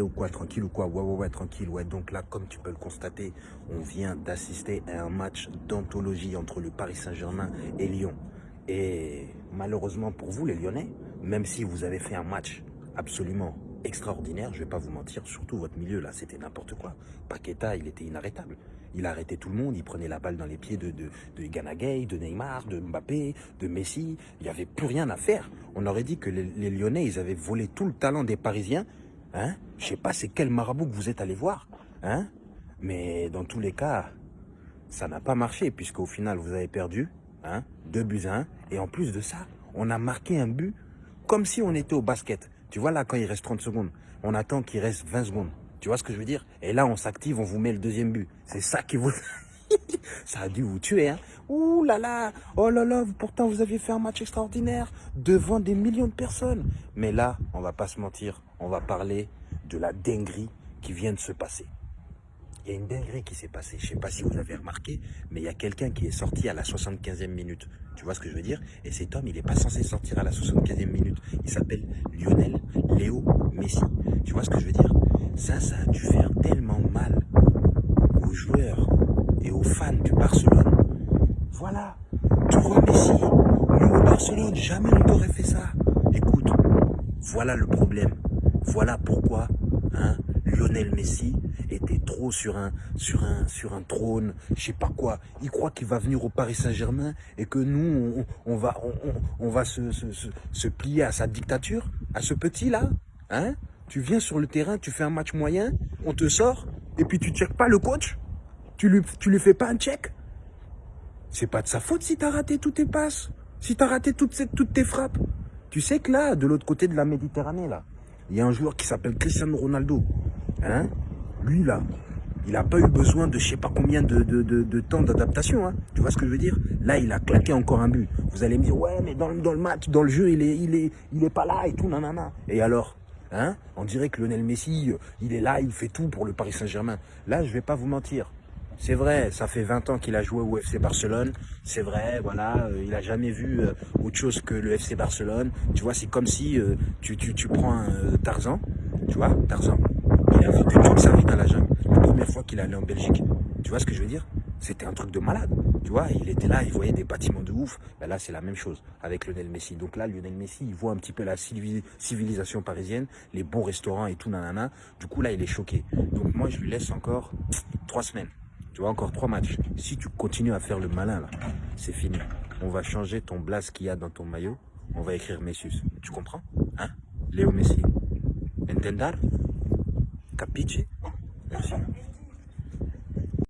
Ou quoi Tranquille ou quoi? Ouais, ouais, ouais, tranquille. Ouais, donc là, comme tu peux le constater, on vient d'assister à un match d'anthologie entre le Paris Saint-Germain et Lyon. Et malheureusement pour vous, les Lyonnais, même si vous avez fait un match absolument extraordinaire, je vais pas vous mentir, surtout votre milieu là, c'était n'importe quoi. Paqueta, il était inarrêtable. Il arrêtait tout le monde, il prenait la balle dans les pieds de, de, de Ganagay, de Neymar, de Mbappé, de Messi. Il n'y avait plus rien à faire. On aurait dit que les, les, Lyonnais, ils avaient volé tout le talent des Parisiens. Hein? Je sais pas c'est quel marabout que vous êtes allé voir. Hein? Mais dans tous les cas, ça n'a pas marché puisqu'au final, vous avez perdu. Hein Deux buts à un. Et en plus de ça, on a marqué un but comme si on était au basket. Tu vois là, quand il reste 30 secondes, on attend qu'il reste 20 secondes. Tu vois ce que je veux dire? Et là, on s'active, on vous met le deuxième but. C'est ça qui vous... ça a dû vous tuer, hein Ouh là là Oh là là, pourtant vous aviez fait un match extraordinaire devant des millions de personnes. Mais là, on va pas se mentir, on va parler de la dinguerie qui vient de se passer. Il y a une dinguerie qui s'est passée. Je sais pas si vous avez remarqué, mais il y a quelqu'un qui est sorti à la 75e minute. Tu vois ce que je veux dire? Et cet homme, il n'est pas censé sortir à la 75e minute. Il s'appelle Lionel Léo Messi. Tu vois ce que je veux dire? Ça, ça a dû faire tellement mal Barcelone. Voilà. Vois Messi Nous, au Barcelone, jamais on t'aurait fait ça. Écoute, voilà le problème. Voilà pourquoi hein, Lionel Messi était trop sur un, sur un, sur un trône, je sais pas quoi. Il croit qu'il va venir au Paris Saint-Germain et que nous, on, va, on, va se, plier à sa dictature, à ce petit-là. Hein tu viens sur le terrain, tu fais un match moyen, on te sort, et puis tu ne checkes pas le coach Tu lui, tu lui fais pas un check C'est pas de sa faute si tu as raté toutes tes passes, si tu as raté toutes, toutes tes frappes. Tu sais que là, de l'autre côté de la Méditerranée, là, il y a un joueur qui s'appelle Cristiano Ronaldo. Hein Lui, là, il n'a pas eu besoin de je sais pas combien de, temps d'adaptation. Hein. Tu vois ce que je veux dire? Là, il a claqué encore un but. Vous allez me dire, ouais, mais dans, le match, dans le jeu, il est, il, est, pas là et tout, nanana. Et alors? Hein? On dirait que Lionel Messi, il est là, il fait tout pour le Paris Saint-Germain. Là, je vais pas vous mentir. C'est vrai, ça fait 20 ans qu'il a joué au FC Barcelone. C'est vrai, voilà, euh, il a jamais vu euh, autre chose que le FC Barcelone. Tu vois, c'est comme si euh, tu, tu, tu prends un Tarzan, tu vois, Tarzan. Il a vécu toute sa vie dans la jungle. La première fois qu'il allait en Belgique. Tu vois ce que je veux dire? C'était un truc de malade. Tu vois, il était là, il voyait des bâtiments de ouf. Ben là, c'est la même chose avec Lionel Messi. Donc là, Lionel Messi, il voit un petit peu la civilisation parisienne, les bons restaurants et tout, nanana. Du coup, là, il est choqué. Donc moi, je lui laisse encore trois semaines. Tu vois, encore trois matchs. Si tu continues à faire le malin, là, c'est fini. On va changer ton blase qu'il y a dans ton maillot. On va écrire Messius. Tu comprends? Hein? Léo Messi. Entendar? Capiche? Merci.